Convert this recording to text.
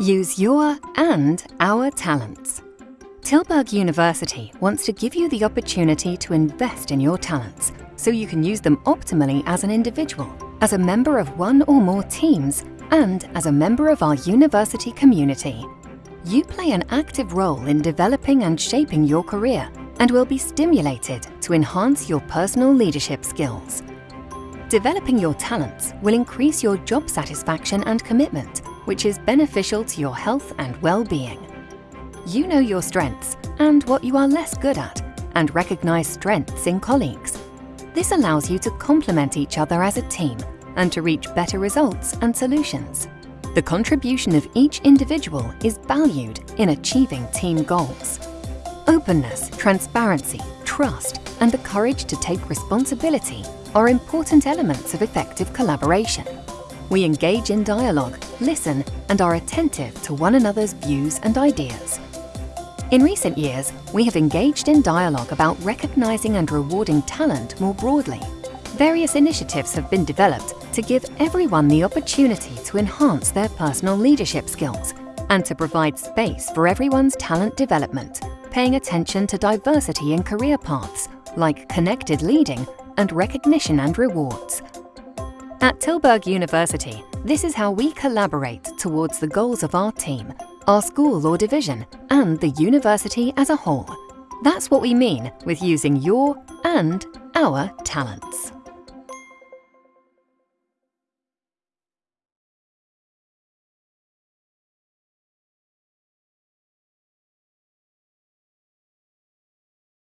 Use your and our talents. Tilburg University wants to give you the opportunity to invest in your talents so you can use them optimally as an individual, as a member of one or more teams, and as a member of our university community. You play an active role in developing and shaping your career and will be stimulated to enhance your personal leadership skills. Developing your talents will increase your job satisfaction and commitment, which is beneficial to your health and well-being. You know your strengths and what you are less good at, and recognize strengths in colleagues. This allows you to complement each other as a team and to reach better results and solutions. The contribution of each individual is valued in achieving team goals. Openness, transparency, trust, and the courage to take responsibility are important elements of effective collaboration. We engage in dialogue, listen, and are attentive to one another's views and ideas. In recent years, we have engaged in dialogue about recognizing and rewarding talent more broadly. Various initiatives have been developed to give everyone the opportunity to enhance their personal leadership skills and to provide space for everyone's talent development, paying attention to diversity in career paths, like connected leading and recognition and rewards. At Tilburg University, this is how we collaborate towards the goals of our team, our school or division, and the university as a whole. That's what we mean with using your and our talents.